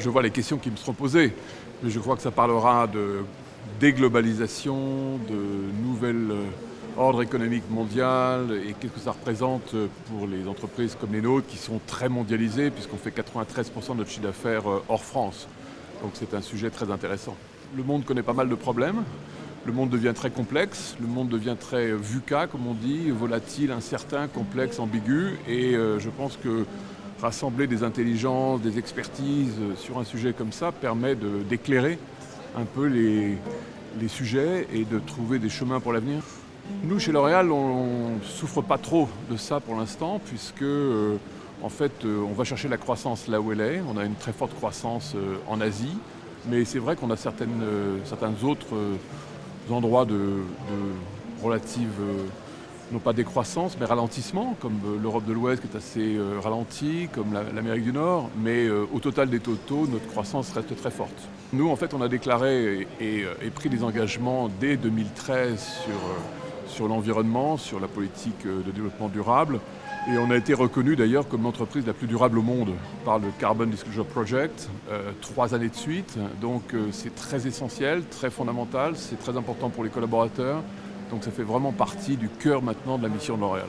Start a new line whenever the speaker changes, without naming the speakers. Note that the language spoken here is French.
je vois les questions qui me seront posées, mais je crois que ça parlera de déglobalisation, de nouvelles ordre économique mondial et qu'est-ce que ça représente pour les entreprises comme les nôtres qui sont très mondialisées puisqu'on fait 93% de notre chiffre d'affaires hors France. Donc c'est un sujet très intéressant. Le monde connaît pas mal de problèmes. Le monde devient très complexe, le monde devient très VUCA, comme on dit, volatile, incertain, complexe, ambigu. Et je pense que rassembler des intelligences, des expertises sur un sujet comme ça permet d'éclairer un peu les, sujets et de trouver des chemins pour l'avenir. Nous, chez L'Oréal, on ne souffre pas trop de ça pour l'instant, puisque euh, en fait, euh, on va chercher la croissance là où elle est. On a une très forte croissance euh, en Asie, mais c'est vrai qu'on a certains autres endroits de, de relative, non pas décroissance, mais ralentissement, comme l'Europe de l'Ouest qui est assez ralentie, comme l'Amérique du Nord, mais au total des totaux, notre croissance reste très forte. Nous, en fait, on a déclaré et, pris des engagements dès 2013 sur l'environnement, sur la politique euh, de développement durable. Et on a été reconnu d'ailleurs comme l'entreprise la plus durable au monde par le Carbon Disclosure Project, euh, trois années de suite. Donc euh, c'est très essentiel, très fondamental, c'est très important pour les collaborateurs. Donc ça fait vraiment partie du cœur maintenant de la mission de L'Oréal.